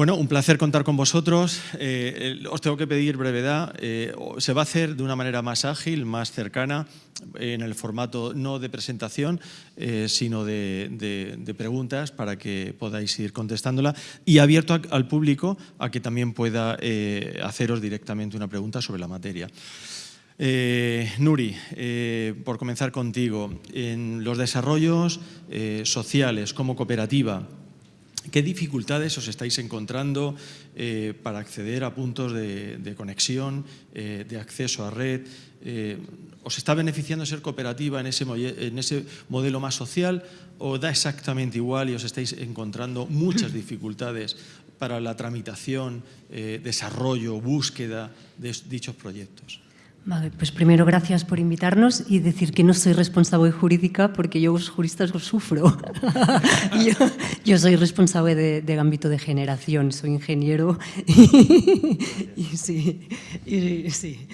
Bueno, un placer contar con vosotros. Eh, os tengo que pedir brevedad. Eh, se va a hacer de una manera más ágil, más cercana, en el formato no de presentación, eh, sino de, preguntas para que podáis ir contestándola y abierto al público a que también pueda haceros directamente una pregunta sobre la materia. Nuri, por comenzar contigo, en los desarrollos sociales como cooperativa, ¿Qué dificultades os estáis encontrando eh, para acceder a puntos de, conexión, eh, de acceso a red? Eh, ¿Os está beneficiando ser cooperativa en ese, en ese modelo más social o da exactamente igual y os estáis encontrando muchas dificultades para la tramitación, desarrollo, búsqueda de dichos proyectos? Vale, pues primero gracias por invitarnos y decir que no soy responsable jurídica porque yo los juristas los sufro. yo, soy responsable de, ámbito de generación, soy ingeniero y, sí, sí.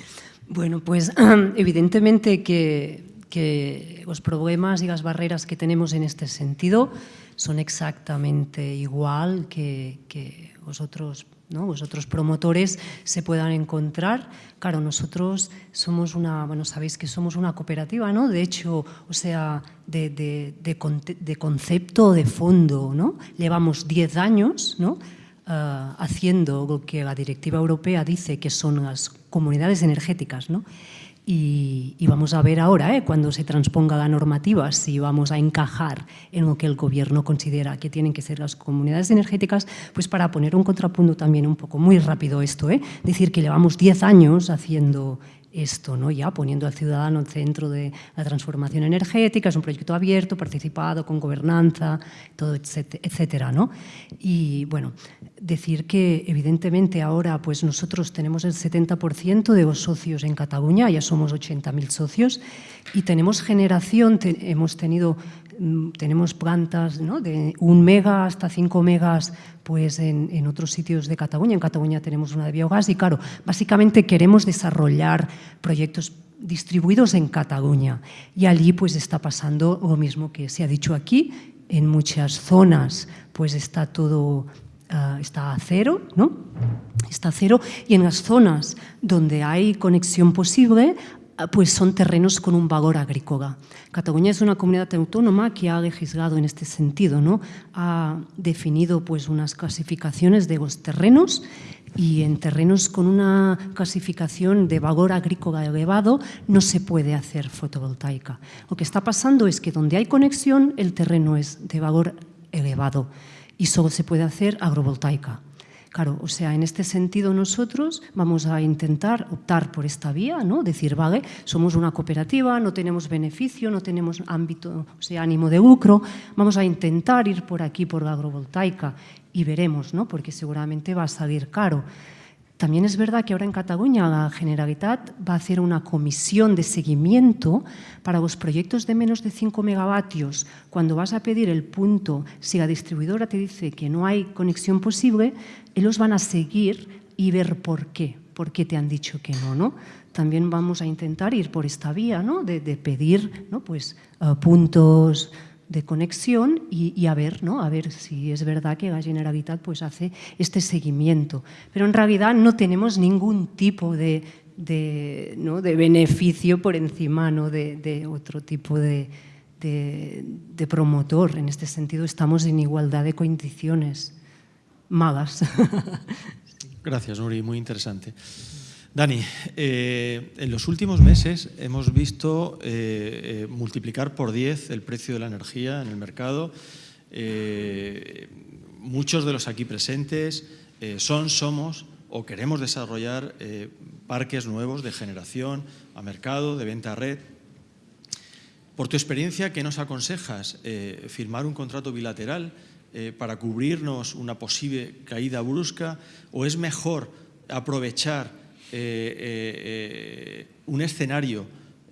Bueno, pues evidentemente que, que los problemas y las barreras que tenemos en este sentido son exactamente igual que, que vosotros ¿no? vosotros promotores se puedan encontrar. Claro, nosotros somos una, bueno, sabéis que somos una cooperativa, ¿no? De hecho, o sea, de, de, de, concepto de fondo, ¿no? Llevamos 10 años, ¿no? Ah, haciendo lo que la directiva europea dice que son las comunidades energéticas, ¿no? Y, vamos a ver ahora, ¿eh? cuando se transponga la normativa, si vamos a encajar en lo que el gobierno considera que tienen que ser las comunidades energéticas, pues para poner un contrapunto también un poco muy rápido esto, ¿eh? decir que llevamos 10 años haciendo esto, ¿no? ya poniendo al ciudadano en centro de la transformación energética, es un proyecto abierto, participado, con gobernanza, todo, etcétera. ¿no? Y bueno, decir que evidentemente ahora pues nosotros tenemos el 70% de los socios en Cataluña, ya somos 80.000 socios, y tenemos generación, hemos tenido tenemos plantas de un mega hasta cinco megas pues en, otros sitios de Cataluña. En Cataluña tenemos una de biogás y claro, básicamente queremos desarrollar proyectos distribuidos en Cataluña y allí pues está pasando lo mismo que se ha dicho aquí, en muchas zonas pues está todo ah, está a cero, ¿no? Está a cero y en las zonas donde hay conexión posible pues son terrenos con un valor agrícola. Cataluña es una comunidad autónoma que ha legislado en este sentido, ¿no? ha definido pues, unas clasificaciones de los terrenos y en terrenos con una clasificación de valor agrícola elevado no se puede hacer fotovoltaica. Lo que está pasando es que donde hay conexión el terreno es de valor elevado y solo se puede hacer agrovoltaica. Claro, o sea, en este sentido nosotros vamos a intentar optar por esta vía, ¿no? Decir, vale, somos una cooperativa, no tenemos beneficio, no tenemos ámbito, o sea, ánimo de lucro, vamos a intentar ir por aquí, por la agrovoltaica, y veremos, ¿no? Porque seguramente va a salir caro. También es verdad que ahora en Cataluña la Generalitat va a hacer una comisión de seguimiento para los proyectos de menos de 5 megavatios. Cuando vas a pedir el punto, si la distribuidora te dice que no hay conexión posible, ellos van a seguir y ver por qué, por qué te han dicho que no. También vamos a intentar ir por esta vía ¿no? de, pedir ¿no? pues, eh, puntos de conexión y, a ver, ¿no? a ver si es verdad que la Generalitat pues, hace este seguimiento. Pero en realidad no tenemos ningún tipo de, de, ¿no? de beneficio por encima ¿no? de, otro tipo de, de, promotor. En este sentido estamos en igualdad de condiciones malas. Gracias, Nuri, muy interesante. Dani, eh, en los últimos meses hemos visto eh, eh, multiplicar por 10 el precio de la energía en el mercado. muchos de los aquí presentes son, somos o queremos desarrollar parques nuevos de generación a mercado, de venta a red. Por tu experiencia, ¿qué nos aconsejas? ¿Firmar un contrato bilateral para cubrirnos una posible caída brusca o es mejor aprovechar eh, eh, eh, un escenario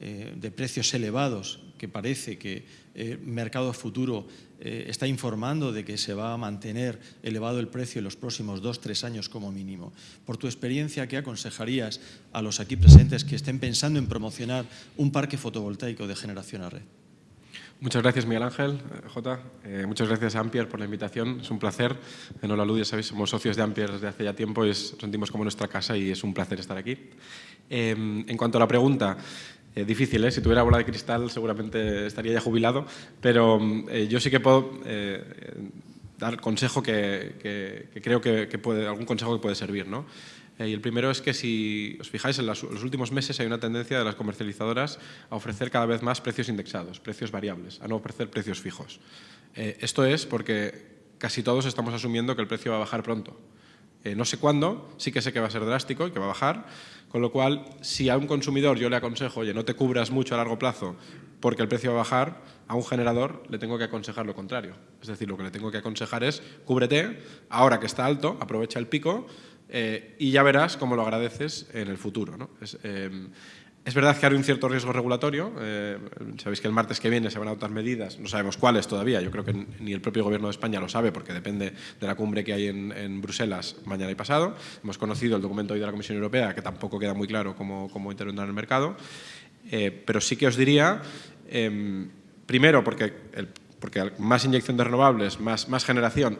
de precios elevados que parece que el mercado futuro está informando de que se va a mantener elevado el precio en los próximos dos, tres años como mínimo. Por tu experiencia, ¿qué aconsejarías a los aquí presentes que estén pensando en promocionar un parque fotovoltaico de generación a red? Muchas gracias, Miguel Ángel, eh, Jota. Eh, muchas gracias a Ampier por la invitación. Es un placer. En Hola ya sabéis, somos socios de Ampier desde hace ya tiempo y es, sentimos como nuestra casa y es un placer estar aquí. Em, en cuanto a la pregunta, eh, difícil, ¿eh? si tuviera bola de cristal seguramente estaría ya jubilado, pero yo sí que puedo dar consejo que, creo que, algún consejo que puede servir. ¿no? Eh, y el primero es que si os fijáis, en los últimos meses hay una tendencia de las comercializadoras a ofrecer cada vez más precios indexados, precios variables, a no ofrecer precios fijos. Eh, esto es porque casi todos estamos asumiendo que el precio va a bajar pronto. Eh, no sé cuándo, sí que sé que va a ser drástico y que va a bajar, con lo cual, si a un consumidor yo le aconsejo, oye, no te cubras mucho a largo plazo porque el precio va a bajar, a un generador le tengo que aconsejar lo contrario. Es decir, lo que le tengo que aconsejar es, cúbrete, ahora que está alto, aprovecha el pico, eh, y ya verás cómo lo agradeces en el futuro. ¿no? Es, eh, es verdad que hay un cierto riesgo regulatorio. Eh, sabéis que el martes que viene se van a adoptar medidas, no sabemos cuáles todavía, yo creo que ni el propio Gobierno de España lo sabe porque depende de la cumbre que hay en, Bruselas mañana y pasado. Hemos conocido el documento hoy de la Comisión Europea que tampoco queda muy claro cómo, cómo intervendrá en el mercado. pero sí que os diría, em, primero porque, el, porque más inyección de renovables, más, más generación,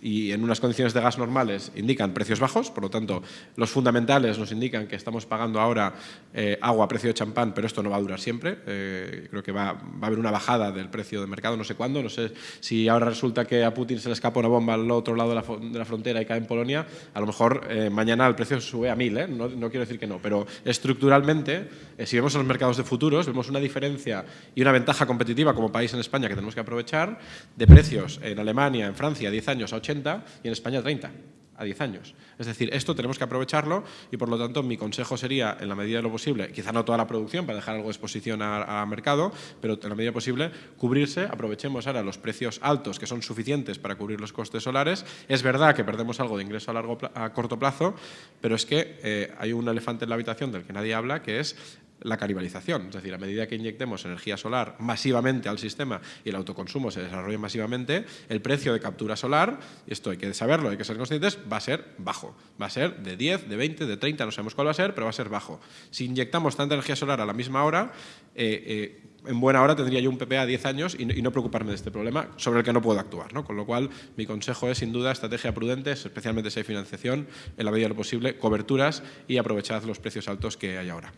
y en unas condiciones de gas normales indican precios bajos, por lo tanto los fundamentales nos indican que estamos pagando ahora eh, agua a precio de champán, pero esto no va a durar siempre. Eh, creo que va, va, a haber una bajada del precio de mercado, no sé cuándo, no sé si ahora resulta que a Putin se le escapa una bomba al otro lado de la, de la frontera y cae en Polonia, a lo mejor eh, mañana el precio sube a mil, no, no, quiero decir que no, pero estructuralmente, si vemos en los mercados de futuros, vemos una diferencia y una ventaja competitiva como país en España que tenemos que aprovechar de precios en Alemania, en Francia, 10 años a 80 y en España 30 a 10 años. Es decir, esto tenemos que aprovecharlo y por lo tanto mi consejo sería, en la medida de lo posible, quizá no toda la producción para dejar algo de exposición a, mercado, pero en la medida posible cubrirse, aprovechemos ahora los precios altos que son suficientes para cubrir los costes solares. Es verdad que perdemos algo de ingreso a, largo, a corto plazo, pero es que eh, hay un elefante en la habitación del que nadie habla, que es la canibalización, es decir, a medida que inyectemos energía solar masivamente al sistema y el autoconsumo se desarrolle masivamente, el precio de captura solar, y esto hay que saberlo, hay que ser conscientes, va a ser bajo. Va a ser de 10, de 20, de 30, no sabemos cuál va a ser, pero va a ser bajo. Si inyectamos tanta energía solar a la misma hora, eh, eh, en buena hora tendría yo un PPA a 10 años y no, preocuparme de este problema sobre el que no puedo actuar. ¿no? Con lo cual, mi consejo es, sin duda, estrategia prudente, especialmente si hay financiación, en la medida de lo posible, coberturas y aprovechad los precios altos que hay ahora.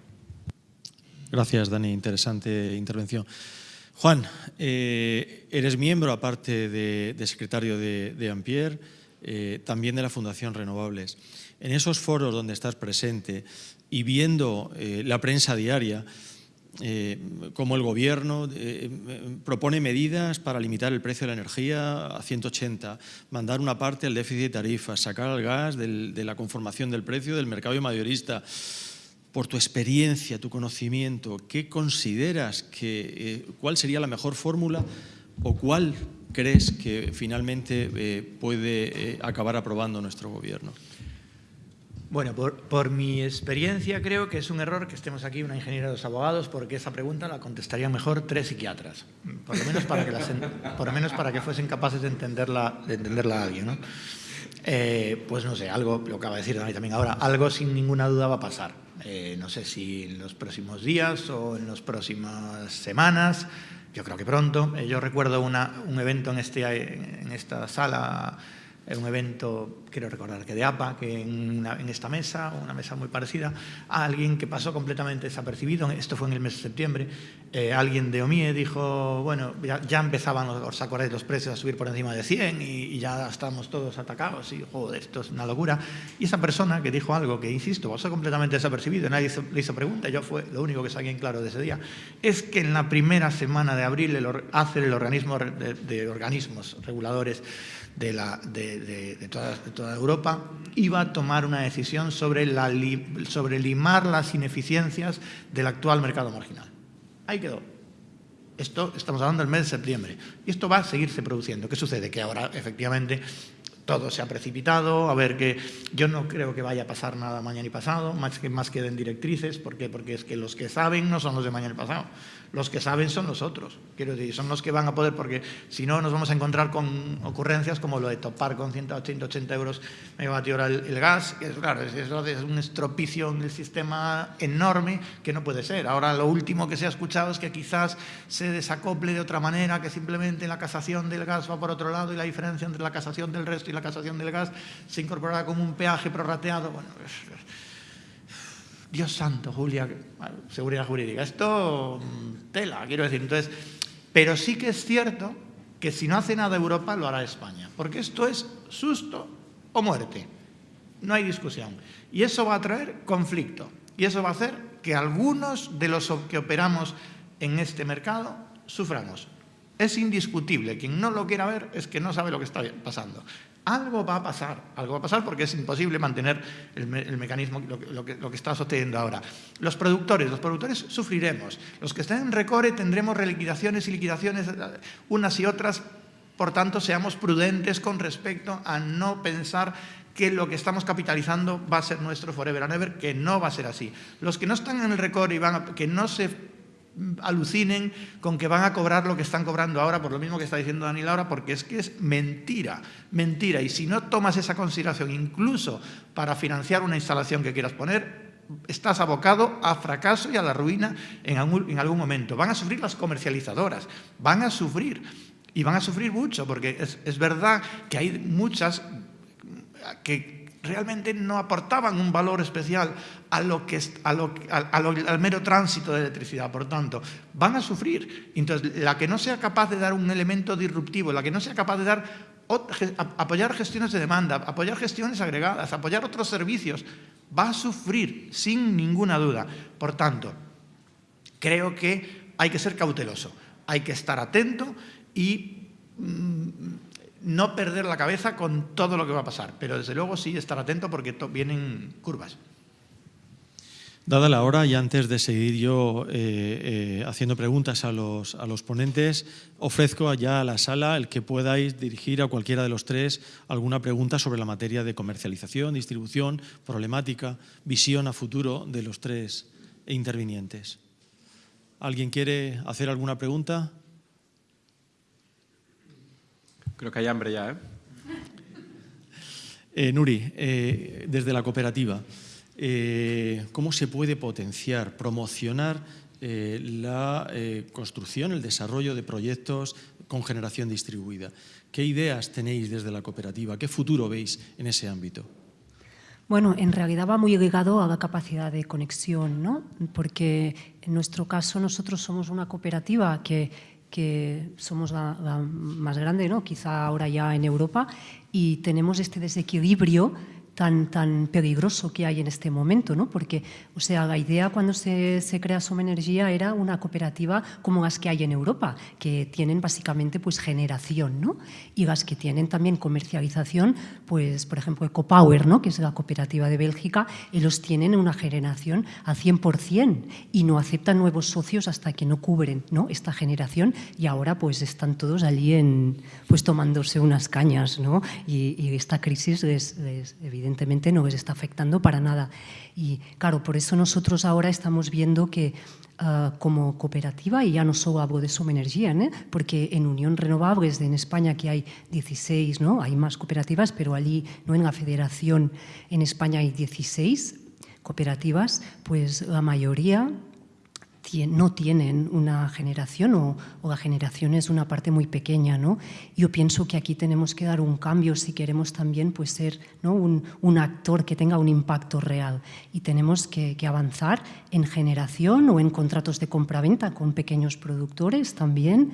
Gracias, Dani. Interesante intervención. Juan, eh, eres miembro, aparte de, secretario de, de Ampier, eh, también de la Fundación Renovables. En esos foros donde estás presente y viendo eh, la prensa diaria, cómo el gobierno propone medidas para limitar el precio de la energía a 180, mandar una parte al déficit de tarifas, sacar al gas de la conformación del precio del mercado mayorista por tu experiencia, tu conocimiento, ¿qué consideras que, eh, cuál sería la mejor fórmula o cuál crees que finalmente eh, puede eh, acabar aprobando nuestro gobierno? Bueno, por, mi experiencia creo que es un error que estemos aquí una ingeniera de los abogados porque esa pregunta la contestarían mejor tres psiquiatras, por lo menos para que, por lo menos para que fuesen capaces de entenderla, de entenderla a alguien. ¿no? pues no sé, algo, lo acaba de decir también ahora, algo sin ninguna duda va a pasar eh, no sé si en los próximos días o en las próximas semanas, yo creo que pronto. Eh, yo recuerdo un evento en, este, en esta sala un evento, quiero recordar que de APA, que en, esta mesa, una mesa muy parecida, a alguien que pasó completamente desapercibido, esto fue en el mes de septiembre, eh, alguien de OMIE dijo, bueno, ya, empezaban, os acordáis, los precios a subir por encima de 100 y, ya estamos todos atacados y, joder, esto es una locura. Y esa persona que dijo algo que, insisto, pasó completamente desapercibido, nadie le hizo pregunta, yo fue lo único que saqué en claro de ese día, es que en la primera semana de abril el, hace el organismo de organismos reguladores de, la, de, toda, Europa, iba a tomar una decisión sobre, sobre limar las ineficiencias del actual mercado marginal. Ahí quedó. Esto estamos hablando del mes de septiembre. Y esto va a seguirse produciendo. ¿Qué sucede? Que ahora, efectivamente, todo se ha precipitado, a ver que yo no creo que vaya a pasar nada mañana y pasado, más que, más que den directrices, ¿por qué? Porque es que los que saben no son los de mañana y pasado, los que saben son los otros, quiero decir, son los que van a poder, porque si no nos vamos a encontrar con ocurrencias como lo de topar con 180, 80 euros megavatio hora el, gas, que es, claro, es, es, un estropicio en el sistema enorme que no puede ser. Ahora lo último que se ha escuchado es que quizás se desacople de otra manera, que simplemente la casación del gas va por otro lado y la diferencia entre la casación del resto y la casación del gas se incorporará como un peaje prorrateado. Bueno, Dios santo, Julia, seguridad jurídica. Esto, mm, tela, quiero decir. Entonces, pero sí que es cierto que si no hace nada Europa, lo hará España. Porque esto es susto o muerte. No hay discusión. Y eso va a traer conflicto. Y eso va a hacer que algunos de los que operamos en este mercado suframos. Es indiscutible. Quien no lo quiera ver es que no sabe lo que está pasando algo va a pasar, algo va a pasar porque es imposible mantener el, mecanismo, lo, que, está sucediendo ahora. Los productores, los productores sufriremos. Los que estén en Recore tendremos reliquidaciones y liquidaciones unas y otras, por tanto seamos prudentes con respecto a no pensar que lo que estamos capitalizando va a ser nuestro forever and ever, que no va a ser así. Los que no están en el Recore y van a, que no se alucinen con que van a cobrar lo que están cobrando ahora, por lo mismo que está diciendo Daniel ahora, porque es que es mentira, mentira. Y si no tomas esa consideración incluso para financiar una instalación que quieras poner, estás abocado a fracaso y a la ruina en algún, momento. Van a sufrir las comercializadoras, van a sufrir, y van a sufrir mucho, porque es, es verdad que hay muchas que realmente no aportaban un valor especial a lo que, a lo, al mero tránsito de electricidad. Por tanto, van a sufrir. Entonces, la que no sea capaz de dar un elemento disruptivo, la que no sea capaz de dar apoyar gestiones de demanda, apoyar gestiones agregadas, apoyar otros servicios, va a sufrir sin ninguna duda. Por tanto, creo que hay que ser cauteloso, hay que estar atento y mm, no perder la cabeza con todo lo que va a pasar, pero desde luego sí estar atento porque vienen curvas. Dada la hora y antes de seguir yo eh, eh, haciendo preguntas a los, a los ponentes, ofrezco allá a la sala el que podáis dirigir a cualquiera de los tres alguna pregunta sobre la materia de comercialización, distribución, problemática, visión a futuro de los tres intervinientes. ¿Alguien quiere hacer alguna pregunta? Creo que hay hambre ya, ¿eh? eh Nuri, eh, desde la cooperativa, eh, ¿cómo se puede potenciar, promocionar la construcción, el desarrollo de proyectos con generación distribuida? ¿Qué ideas tenéis desde la cooperativa? ¿Qué futuro veis en ese ámbito? Bueno, en realidad va muy ligado a la capacidad de conexión, ¿no? Porque en nuestro caso nosotros somos una cooperativa que que somos la, más grande, ¿no? quizá ahora ya en Europa, y tenemos este desequilibrio tan, tan peligroso que hay en este momento, ¿no? Porque, o sea, la idea cuando se, se crea Soma Energía era una cooperativa como las que hay en Europa, que tienen básicamente pues generación, ¿no? Y las que tienen también comercialización, pues, por ejemplo, EcoPower, ¿no? Que es la cooperativa de Bélgica, ellos tienen una generación al 100% y no aceptan nuevos socios hasta que no cubren, ¿no? Esta generación y ahora pues están todos allí en, pues tomándose unas cañas, ¿no? Y, y esta crisis les, les evidentemente no les está afectando para nada. Y claro, por eso nosotros ahora estamos viendo que uh, como cooperativa, y ya no solo hablo de Soma Energía, ¿eh? porque en Unión Renovables en España que hay 16, ¿no? hay más cooperativas, pero allí no en la federación en España hay 16 cooperativas, pues la mayoría no tienen una generación o, la generación es una parte muy pequeña. ¿no? Yo pienso que aquí tenemos que dar un cambio si queremos también pues, ser ¿no? un, un, actor que tenga un impacto real y tenemos que, que, avanzar en generación o en contratos de compraventa con pequeños productores también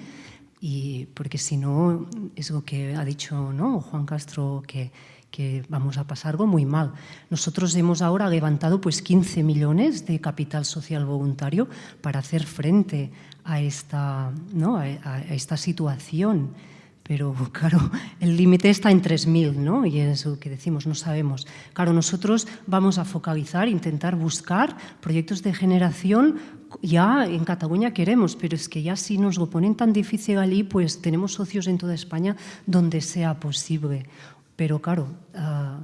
y porque si no es lo que ha dicho ¿no? Juan Castro que que vamos a pasar algo muy mal. Nosotros hemos ahora levantado pues 15 millones de capital social voluntario para hacer frente a esta, ¿no? a, esta situación. Pero claro, el límite está en 3.000, ¿no? Y es lo que decimos, no sabemos. Claro, nosotros vamos a focalizar, intentar buscar proyectos de generación ya en Cataluña queremos, pero es que ya si nos lo ponen tan difícil allí, pues tenemos socios en toda España donde sea posible pero claro, ah,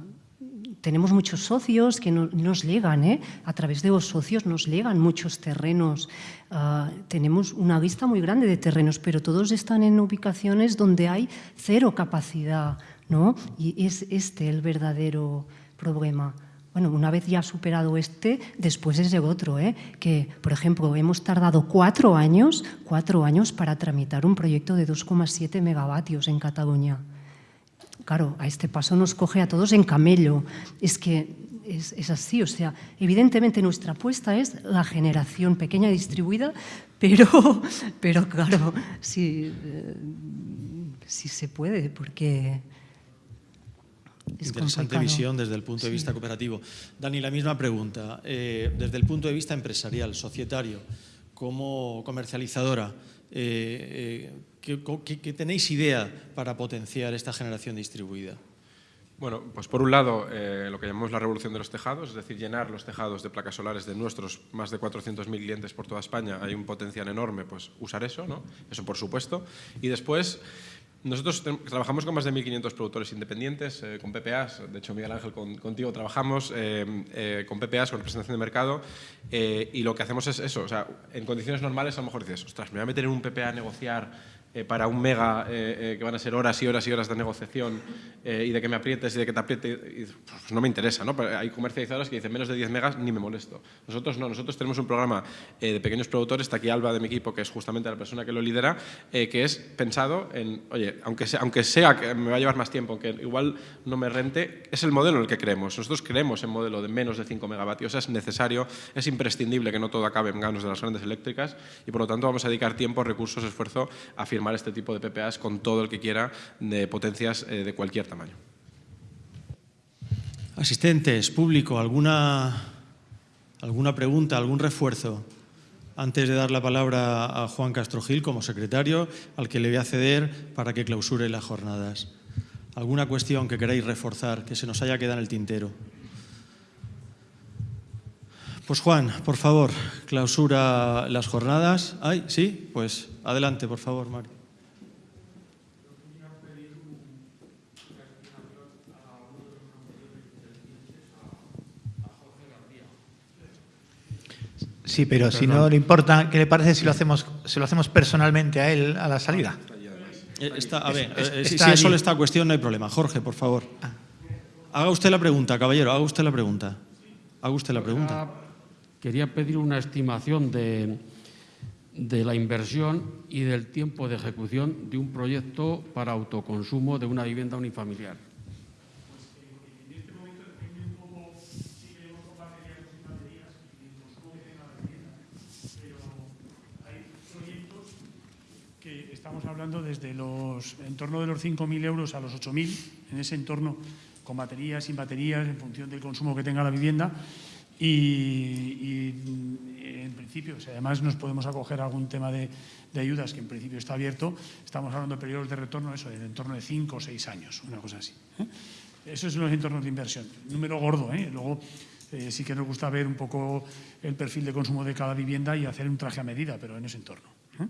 tenemos muchos socios que nos llegan, ¿eh? a través de los socios nos llegan muchos terrenos. Ah, tenemos una vista muy grande de terrenos, pero todos están en ubicaciones donde hay cero capacidad, ¿no? Y es este el verdadero problema. Bueno, una vez ya superado este, después es el otro, ¿eh? que, por ejemplo, hemos tardado cuatro años, cuatro años para tramitar un proyecto de 2,7 megavatios en Cataluña. Claro, a este paso nos coge a todos en camello. Es que es, es, así, o sea, evidentemente nuestra apuesta es la generación pequeña y distribuida, pero, pero claro, sí, eh, sí se puede, porque Interesante visión desde el punto de vista cooperativo. Dani, la misma pregunta. Eh, desde el punto de vista empresarial, societario, como comercializadora, eh, eh, ¿qué, tenéis idea para potenciar esta generación distribuida? Bueno, pues por un lado, lo que llamamos la revolución de los tejados, es decir, llenar los tejados de placas solares de nuestros más de 400.000 clientes por toda España, hay un potencial enorme, pues usar eso, ¿no? Eso por supuesto. Y después, nosotros trabajamos con más de 1.500 productores independientes, eh, con PPAs, de hecho Miguel Ángel contigo trabajamos eh, eh, con PPAs, con representación de mercado, y lo que hacemos es eso, o sea, en condiciones normales a lo mejor dices, ostras, me voy a meter en un PPA a negociar eh, para un mega eh, eh, que van a ser horas y horas y horas de negociación y de que me aprietes y de que te apriete, pues no me interesa. ¿no? hay comercializadoras que dicen menos de 10 megas ni me molesto. Nosotros no, nosotros tenemos un programa de pequeños productores, está aquí Alba de mi equipo, que es justamente la persona que lo lidera, que es pensado en, oye, aunque sea, aunque sea que me va a llevar más tiempo, que igual no me rente, es el modelo en el que creemos. Nosotros creemos en modelo de menos de 5 megavatios, es necesario, es imprescindible que no todo acabe en manos de las grandes eléctricas y por lo tanto vamos a dedicar tiempo, recursos, esfuerzo a firmar este tipo de PPAs con todo el que quiera de potencias eh, de cualquier tamaño. Asistentes, público, ¿alguna, alguna pregunta, algún refuerzo? Antes de dar la palabra a Juan Castro Gil como secretario, al que le voy a ceder para que clausure las jornadas. ¿Alguna cuestión que queráis reforzar, que se nos haya quedado en el tintero? Pues Juan, por favor, clausura las jornadas. Ay, sí, pues adelante, por favor, Mario. Sí, pero si no le importa, ¿qué le parece si lo hacemos, si lo hacemos personalmente a él a la salida? Eh, está, a ver, eh, si, es solo esta cuestión no hay problema. Jorge, por favor. Ah. Haga usted la pregunta, caballero, haga usted la pregunta. Haga usted la pregunta. Quería pedir una estimación de, de la inversión y del tiempo de ejecución de un proyecto para autoconsumo de una vivienda unifamiliar. estamos hablando desde los en torno de los 5.000 euros a los 8.000, en ese entorno, con baterías, sin baterías, en función del consumo que tenga la vivienda. Y, en principio, si además nos podemos acoger a algún tema de, ayudas que en principio está abierto, estamos hablando de periodos de retorno, eso, en torno de 5 o 6 años, una cosa así. ¿eh? Esos son los entornos de inversión. Número gordo, ¿eh? Luego eh, sí que nos gusta ver un poco el perfil de consumo de cada vivienda y hacer un traje a medida, pero en ese entorno. ¿eh?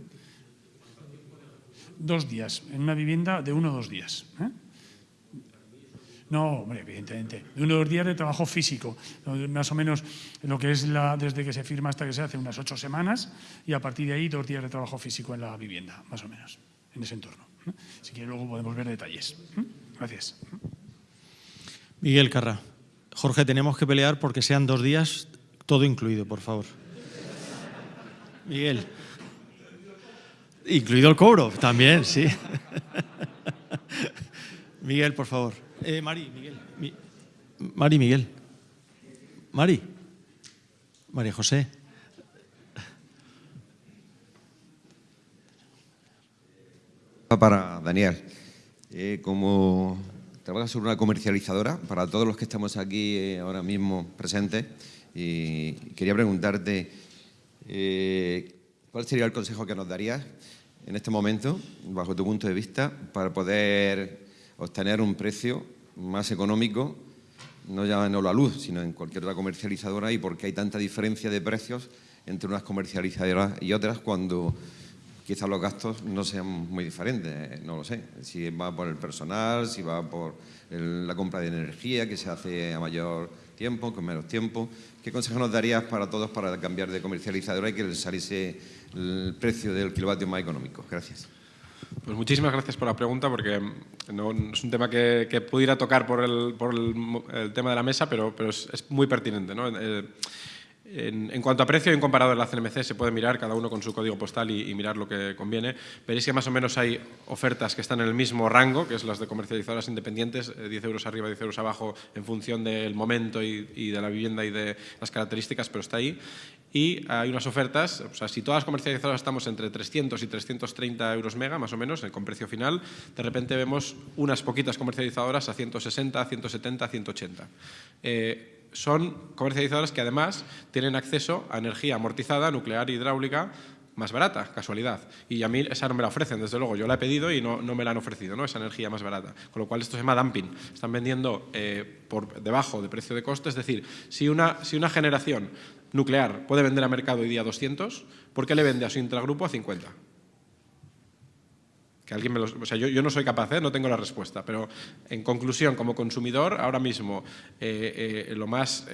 dos días, en una vivienda de uno o dos días. ¿eh? No, hombre, evidentemente. De uno o dos días de trabajo físico. Más o menos lo que es la, desde que se firma hasta que se hace unas ocho semanas y a partir de ahí dos días de trabajo físico en la vivienda, más o menos, en ese entorno. Si quiere luego podemos ver detalles. Gracias. Miguel Carra. Jorge, tenemos que pelear porque sean dos días todo incluido, por favor. Miguel. Incluido el cobro, también, sí. Miguel, por favor. Eh, Mari, Miguel. Mari, Miguel. Mari. María José. Para Daniel, eh, como trabajas sobre una comercializadora, para todos los que estamos aquí eh, ahora mismo presentes, y quería preguntarte, eh, ¿cuál sería el consejo que nos darías en este momento, bajo tu punto de vista, para poder obtener un precio más económico, no ya en la luz, sino en cualquier otra comercializadora y por qué hay tanta diferencia de precios entre unas comercializadoras y otras cuando quizás los gastos no sean muy diferentes, no lo sé. Si va por el personal, si va por la compra de energía que se hace a mayor tiempo, con menos tiempo. ¿Qué consejo nos darías para todos para cambiar de comercializadora y que saliese el precio del kilovatio más económico? Gracias. Pues muchísimas gracias por la pregunta, porque no, es un tema que, pudiera tocar por el, tema de la mesa, pero, pero es, muy pertinente. ¿no? Eh, en, cuanto a precio, en comparado de la CNMC, se puede mirar cada uno con su código postal y, mirar lo que conviene. Veréis que más o menos hay ofertas que están en el mismo rango, que es las de comercializadoras independientes, 10 eh, euros arriba, 10 euros abajo, en función del momento y, de la vivienda y de las características, pero está ahí. Y hay unas ofertas, o sea, si todas las comercializadoras estamos entre 300 y 330 euros mega, más o menos, con precio final, de repente vemos unas poquitas comercializadoras a 160, 170, 180 son comercializadoras que además tienen acceso a energía amortizada, nuclear hidráulica, más barata, casualidad. Y a mí esa no me la ofrecen, desde luego. Yo la he pedido y no, me la han ofrecido, ¿no? esa energía más barata. Con lo cual esto se llama dumping. Están vendiendo eh, por debajo de precio de coste. Es decir, si una, si una generación nuclear puede vender a mercado hoy día 200, ¿por qué le vende a su intragrupo a 50? Que alguien me lo, o sea, yo, no soy capaz, ¿eh? no tengo la respuesta, pero en conclusión, como consumidor, ahora mismo eh, lo más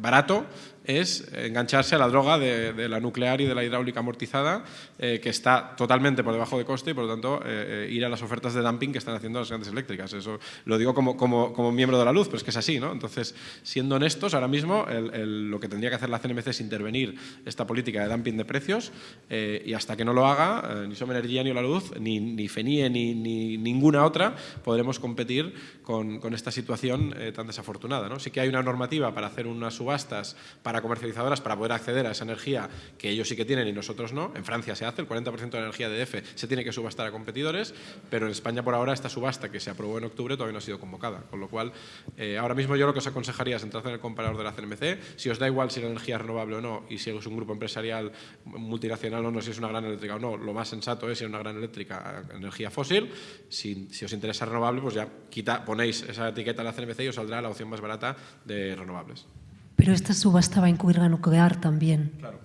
barato es engancharse a la droga de, la nuclear y de la hidráulica amortizada, eh, que está totalmente por debajo de coste y, por lo tanto, eh, eh, ir a las ofertas de dumping que están haciendo las grandes eléctricas. Eso lo digo como, como, como, miembro de la luz, pero es que es así. ¿no? Entonces, siendo honestos, ahora mismo lo que tendría que hacer la CNMC es intervenir esta política de dumping de precios y hasta que no lo haga, ni Som Energía ni la Luz, ni, ni FENIE, ni, ni, ninguna otra, podremos competir con, con esta situación tan desafortunada. ¿no? Sí que hay una normativa para hacer unas subastas comercializadoras para poder acceder a esa energía que ellos sí que tienen y nosotros no. En Francia se hace, el 40% de la energía de EDF se tiene que subastar a competidores, pero en España por ahora esta subasta que se aprobó en octubre todavía no ha sido convocada. Con lo cual, eh, ahora mismo yo lo que os aconsejaría es entrar en el comparador de la CNMC. Si os da igual si la energía es renovable o no y si es un grupo empresarial multinacional o no, si es una gran eléctrica o no, lo más sensato es si es una gran eléctrica energía fósil. Si, os interesa renovable, pues ya quita, ponéis esa etiqueta a la CNMC y os saldrá la opción más barata de renovables. Pero esta subasta va a incluir la nuclear también. Claro.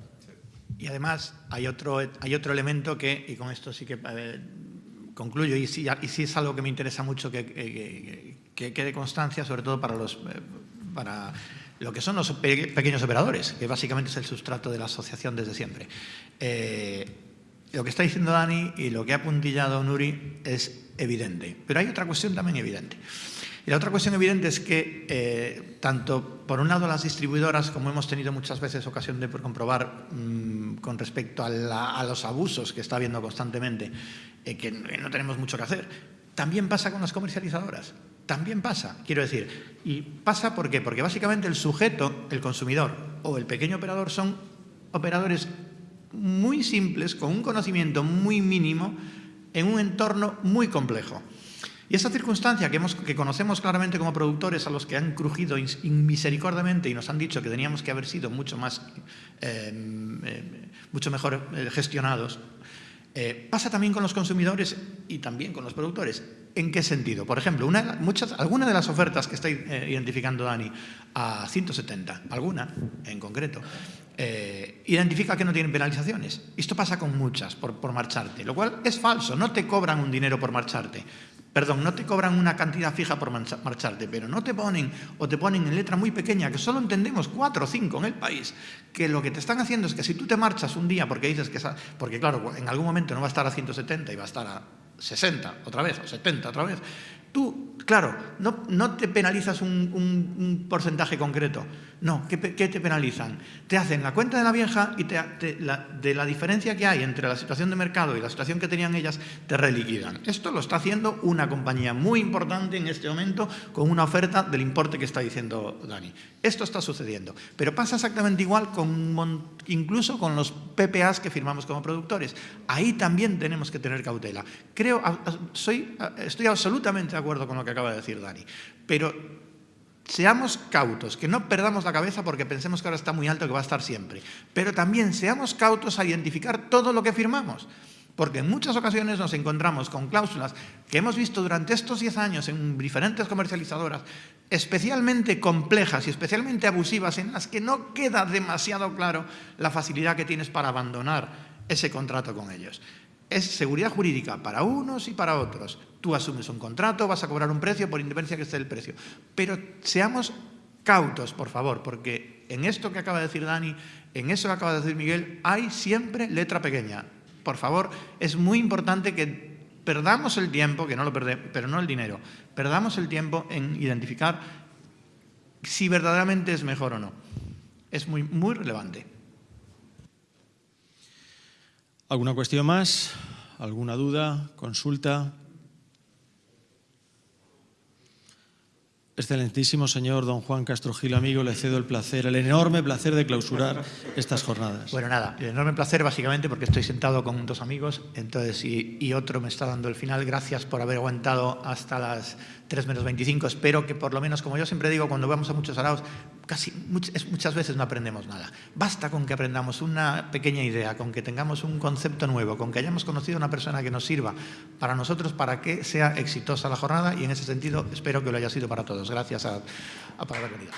Y además hay otro, hay otro elemento que, y con esto sí que eh, concluyo, y sí, y sí, es algo que me interesa mucho que, que, quede constancia, sobre todo para, los, eh, para lo que son los pequeños operadores, que básicamente es el sustrato de la asociación desde siempre. Eh, lo que está diciendo Dani y lo que ha puntillado Nuri es evidente, pero hay otra cuestión también evidente. Y la otra cuestión evidente es que eh, tanto, por un lado, las distribuidoras, como hemos tenido muchas veces ocasión de comprobar mm, con respecto a, los abusos que está habiendo constantemente, eh, que no tenemos mucho que hacer, también pasa con las comercializadoras. También pasa, quiero decir. ¿Y pasa por qué? Porque básicamente el sujeto, el consumidor o el pequeño operador son operadores muy simples, con un conocimiento muy mínimo, en un entorno muy complejo. Y esa circunstancia que, conocemos claramente como productores, a los que han crujido misericordiamente y nos han dicho que teníamos que haber sido mucho, más, eh, eh, mucho mejor eh, gestionados, pasa también con los consumidores y también con los productores. ¿En qué sentido? Por ejemplo, una, alguna de las ofertas que está identificando Dani a 170, alguna en concreto, identifica que no tienen penalizaciones. Esto pasa con muchas por, marcharte, lo cual es falso. No te cobran un dinero por marcharte. Perdón, no te cobran una cantidad fija por marcharte, pero no te ponen o te ponen en letra muy pequeña, que solo entendemos cuatro o cinco en el país, que lo que te están haciendo es que si tú te marchas un día porque dices que... Porque claro, en algún momento no va a estar a 170 y va a estar a 60 otra vez, o 70 otra vez, Tú, claro, no, te penalizas un, porcentaje concreto. No, ¿qué, ¿qué, te penalizan? Te hacen la cuenta de la vieja y de la diferencia que hay entre la situación de mercado y la situación que tenían ellas, te reliquidan. Esto lo está haciendo una compañía muy importante en este momento con una oferta del importe que está diciendo Dani. Esto está sucediendo. Pero pasa exactamente igual con, incluso con los PPAs que firmamos como productores. Ahí también tenemos que tener cautela. Creo, soy, estoy absolutamente de acuerdo con lo que acaba de decir Dani, pero seamos cautos, que no perdamos la cabeza porque pensemos que ahora está muy alto, que va a estar siempre, pero también seamos cautos a identificar todo lo que firmamos, porque en muchas ocasiones nos encontramos con cláusulas que hemos visto durante estos 10 años en diferentes comercializadoras, especialmente complejas y especialmente abusivas, en las que no queda demasiado claro la facilidad que tienes para abandonar ese contrato con ellos. Es seguridad jurídica para unos y para otros. Tú asumes un contrato, vas a cobrar un precio por independencia que esté el precio. Pero seamos cautos, por favor, porque en esto que acaba de decir Dani, en eso que acaba de decir Miguel, hay siempre letra pequeña. Por favor, es muy importante que perdamos el tiempo, que no lo perdemos, pero no el dinero, perdamos el tiempo en identificar si verdaderamente es mejor o no. Es muy, muy relevante. ¿Alguna cuestión más? ¿Alguna duda? ¿Consulta? Excelentísimo señor don Juan Castro Gil, amigo, le cedo el placer, el enorme placer de clausurar estas jornadas. Bueno, nada, el enorme placer básicamente porque estoy sentado con dos amigos entonces y, otro me está dando el final. Gracias por haber aguantado hasta las 3 menos 25. Espero que por lo menos, como yo siempre digo, cuando vamos a muchos araos, casi muchas veces no aprendemos nada. Basta con que aprendamos una pequeña idea, con que tengamos un concepto nuevo, con que hayamos conocido a una persona que nos sirva para nosotros, para que sea exitosa la jornada y en ese sentido espero que lo haya sido para todos. Gracias a, a por haber venido.